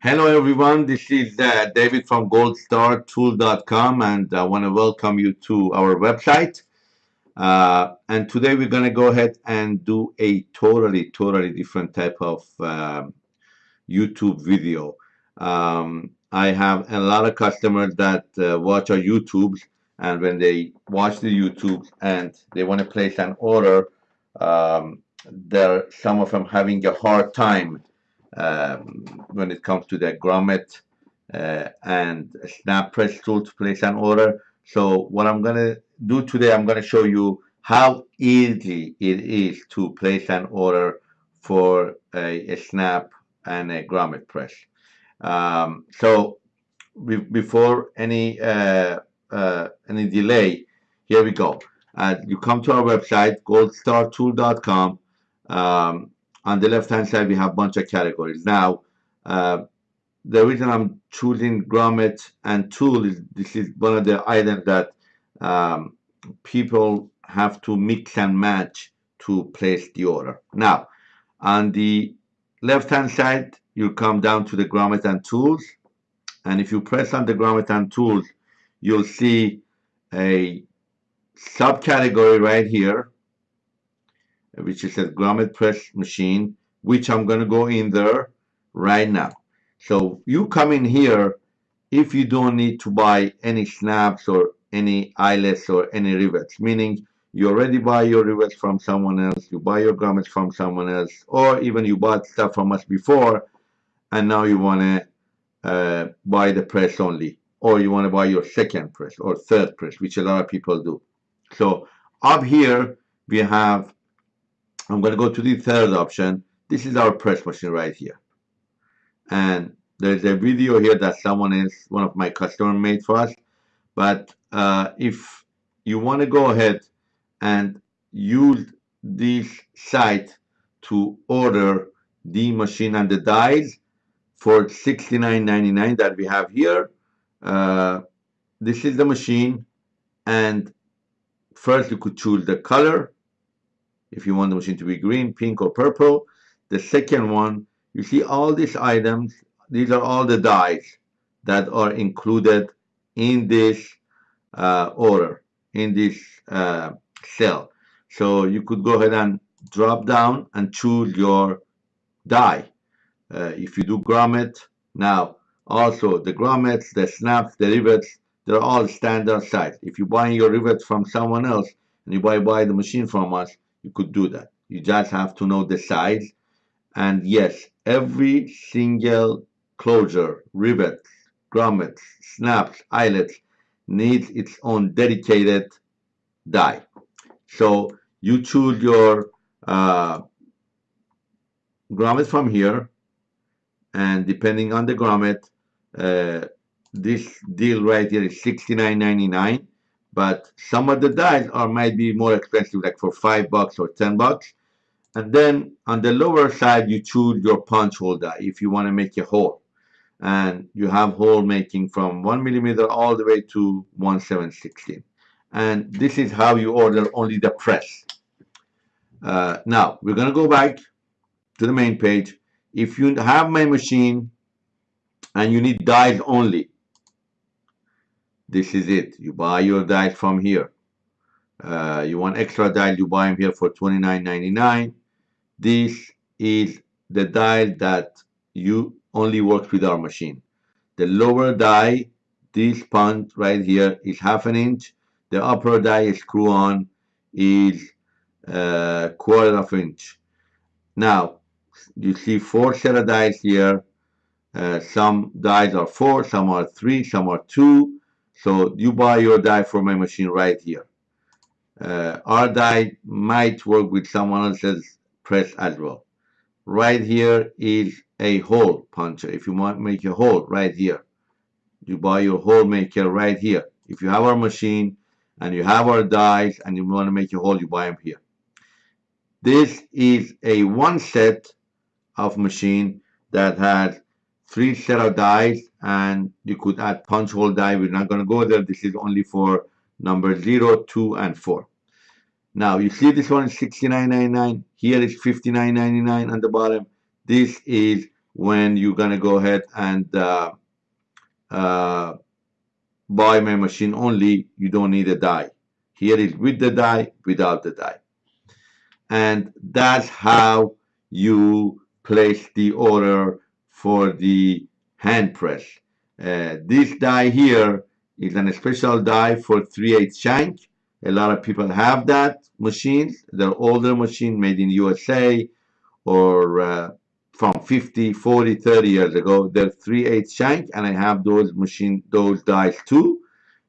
Hello, everyone. This is uh, David from goldstartool.com, and I want to welcome you to our website. Uh, and today we're going to go ahead and do a totally, totally different type of um, YouTube video. Um, I have a lot of customers that uh, watch our YouTubes, and when they watch the YouTube and they want to place an order, um, there some of them having a hard time um, when it comes to the grommet uh, and snap press tool to place an order. So what I'm going to do today, I'm going to show you how easy it is to place an order for a, a snap and a grommet press. Um, so before any uh, uh, any delay, here we go. Uh, you come to our website, goldstartool.com. Um, on the left hand side we have a bunch of categories. Now uh, the reason I'm choosing grommet and tool is this is one of the items that um, people have to mix and match to place the order. Now on the left hand side you come down to the grommet and tools. And if you press on the grommet and tools you'll see a subcategory right here which is a grommet press machine, which I'm going to go in there right now. So you come in here if you don't need to buy any snaps or any eyelets or any rivets, meaning you already buy your rivets from someone else, you buy your grommets from someone else, or even you bought stuff from us before, and now you want to uh, buy the press only, or you want to buy your second press or third press, which a lot of people do. So up here, we have I'm going to go to the third option. This is our press machine right here. And there's a video here that someone is, one of my customer made for us. But uh, if you want to go ahead and use this site to order the machine and the dies for $69.99 that we have here, uh, this is the machine. And first you could choose the color if you want the machine to be green, pink, or purple. The second one, you see all these items. These are all the dies that are included in this uh, order, in this uh, cell. So you could go ahead and drop down and choose your die. Uh, if you do grommet, now also the grommets, the snaps, the rivets, they're all standard size. If you buy your rivets from someone else and you buy, buy the machine from us, you could do that. You just have to know the size. And yes, every single closure, rivet, grommets, snaps, eyelets needs its own dedicated die. So you choose your uh, grommet from here and depending on the grommet uh, this deal right here is $69.99 but some of the dies are might be more expensive like for five bucks or ten bucks. And then on the lower side you choose your punch hole die if you want to make a hole. And you have hole making from one millimeter all the way to one seven sixteen. And this is how you order only the press. Uh, now we're gonna go back to the main page. If you have my machine and you need dies only this is it. You buy your dies from here. Uh, you want extra dial you buy them here for $29.99 this is the dial that you only works with our machine. The lower die this punch right here is half an inch. The upper die screw on is uh, quarter of inch. Now you see four set of dies here. Uh, some dies are four some are three some are two so you buy your die for my machine right here. Uh, our die might work with someone else's press as well. Right here is a hole puncher. If you want to make a hole right here, you buy your hole maker right here. If you have our machine and you have our dies and you want to make a hole, you buy them here. This is a one set of machine that has three set of dies and you could add punch hole die. We're not going to go there. This is only for number 0, 2, and 4. Now, you see this one is $69.99. Here is $59.99 on the bottom. This is when you're going to go ahead and uh, uh, buy my machine only, you don't need a die. Here is with the die, without the die. And that's how you place the order for the hand press. Uh, this die here is a special die for 3 8 shank. A lot of people have that machines. They're older machine made in USA or uh, from 50, 40, 30 years ago. They're 3 8 shank and I have those machine, those dies too.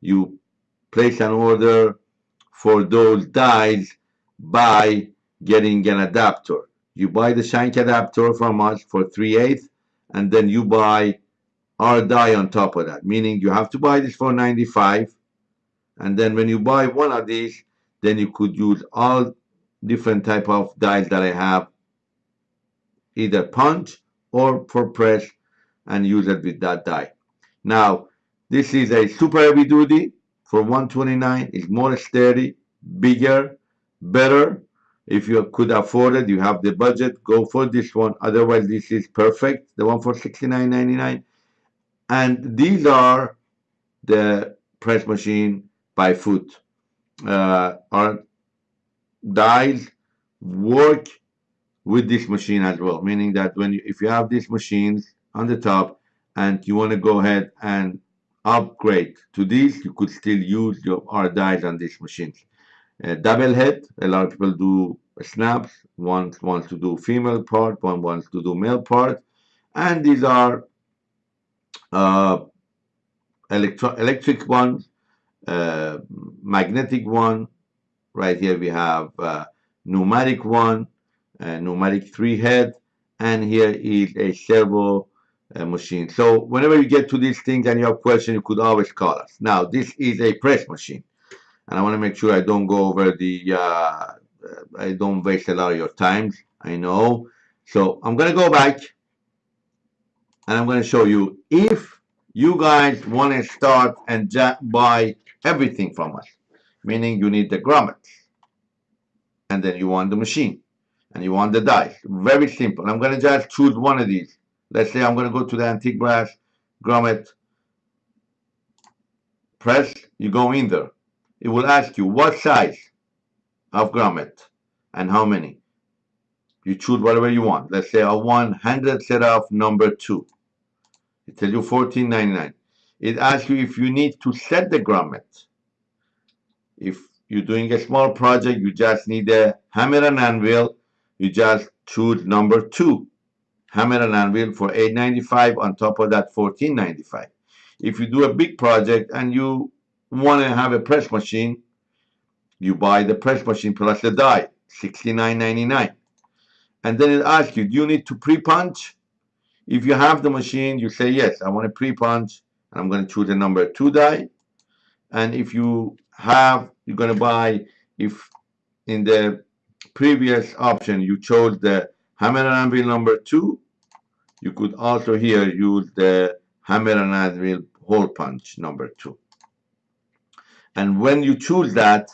You place an order for those dies by getting an adapter. You buy the shank adapter from us for 3 8 and then you buy our die on top of that, meaning you have to buy this for 95 and then when you buy one of these, then you could use all different type of dies that I have, either punch or for press and use it with that die. Now, this is a super heavy duty for 129. It's more sturdy, bigger, better. If you could afford it, you have the budget, go for this one. Otherwise, this is perfect. The one for 69.99. And these are the press machine by foot. Uh, our dies work with this machine as well, meaning that when you, if you have these machines on the top and you want to go ahead and upgrade to these, you could still use your our dies on these machines. Uh, double head, a lot of people do snaps. One wants to do female part, one wants to do male part, and these are uh, electro electric ones, uh, magnetic one. Right here we have uh, pneumatic one, uh, pneumatic three head, and here is a servo uh, machine. So whenever you get to these things and you have questions, you could always call us. Now this is a press machine, and I want to make sure I don't go over the, uh, I don't waste a lot of your time. I know. So I'm gonna go back and I'm going to show you if you guys want to start and buy everything from us, meaning you need the grommets, and then you want the machine, and you want the dies. Very simple. I'm going to just choose one of these. Let's say I'm going to go to the antique brass grommet press. You go in there. It will ask you what size of grommet and how many. You choose whatever you want. Let's say want 100 set of number two. It tells you 14.99. It asks you if you need to set the grommet. If you're doing a small project, you just need a hammer and anvil. You just choose number two, hammer and anvil for 8.95. On top of that, 14.95. If you do a big project and you want to have a press machine, you buy the press machine plus the die, 69.99. And then it asks you, do you need to pre-punch? If you have the machine, you say, yes, I want a pre-punch, and I'm going to choose the number two die. And if you have, you're going to buy, if in the previous option you chose the hammer and anvil number two, you could also here use the hammer and anvil hole punch number two. And when you choose that,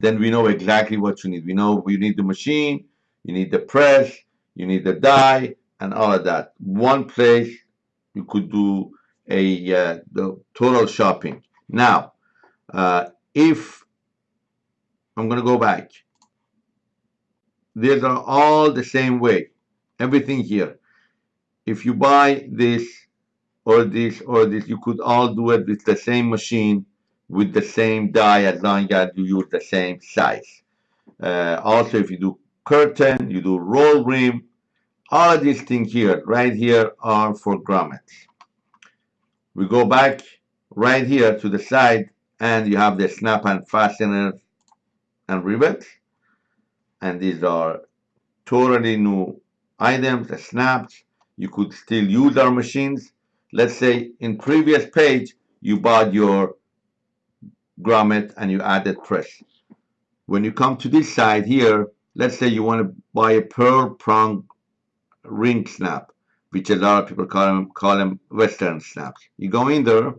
then we know exactly what you need. We know we need the machine, you need the press, you need the die, and all of that. One place you could do a uh, the total shopping. Now, uh, if I'm going to go back, these are all the same way. Everything here. If you buy this or this or this, you could all do it with the same machine with the same die as long as you use the same size. Uh, also, if you do curtain, you do roll rim, all of these things here, right here, are for grommets. We go back right here to the side, and you have the snap and fasteners and rivets. And these are totally new items, the snaps. You could still use our machines. Let's say in previous page, you bought your grommet and you added press. When you come to this side here, let's say you want to buy a pearl prong ring snap, which a lot of people call them, call them Western snaps. You go in there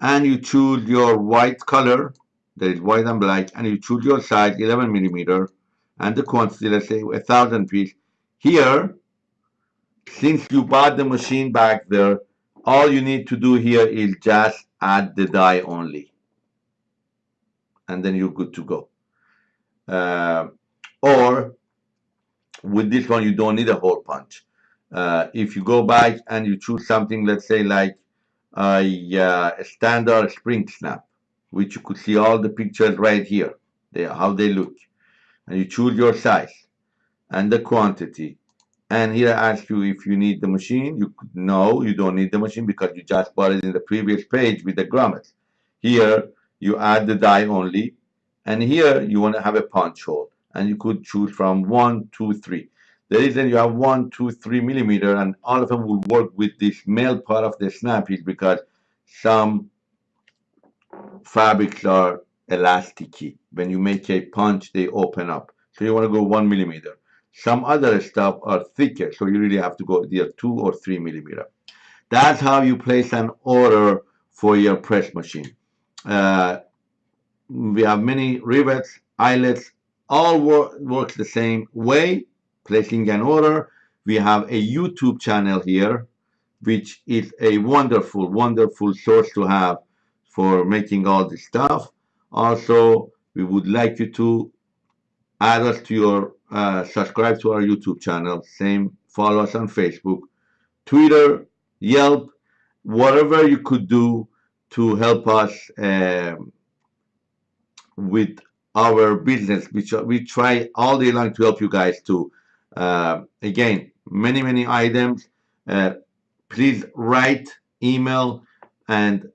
and you choose your white color, that is white and black, and you choose your size, 11 millimeter, and the quantity, let's say a thousand piece. Here, since you bought the machine back there, all you need to do here is just add the die only. And then you're good to go. Uh, or with this one, you don't need a hole punch. Uh, if you go back and you choose something, let's say like a, uh, a standard spring snap, which you could see all the pictures right here, they, how they look. And you choose your size and the quantity. And here I ask you if you need the machine. You no, you don't need the machine because you just bought it in the previous page with the grommets. Here you add the die only, and here you want to have a punch hole, and you could choose from one, two, three. The reason you have one, two, three millimeter, and all of them will work with this male part of the snap is because some fabrics are elasticy. When you make a punch, they open up. So you want to go one millimeter. Some other stuff are thicker, so you really have to go either two or three millimeter. That's how you place an order for your press machine. Uh, we have many rivets, eyelets, all work, works the same way, placing an order. We have a YouTube channel here, which is a wonderful, wonderful source to have for making all this stuff. Also, we would like you to add us to your uh, subscribe to our YouTube channel. Same, follow us on Facebook, Twitter, Yelp, whatever you could do to help us um, with our business, which we try all day long to help you guys to. Uh, again, many, many items. Uh, please write, email, and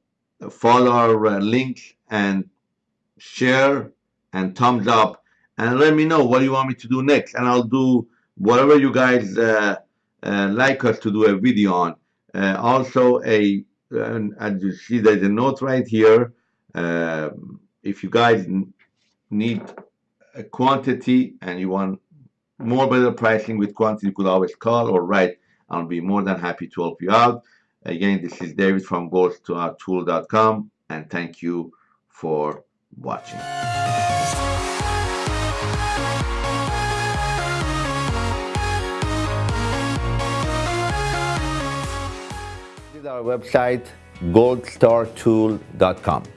follow our uh, links and share and thumbs up and let me know what you want me to do next and I'll do whatever you guys uh, uh, like us to do a video on. Uh, also, a as you see, there's a note right here. Um, if you guys need a quantity and you want more better pricing with quantity, you could always call or write. I'll be more than happy to help you out. Again, this is David from goldstartool.com and thank you for watching. Our website goldstartool.com.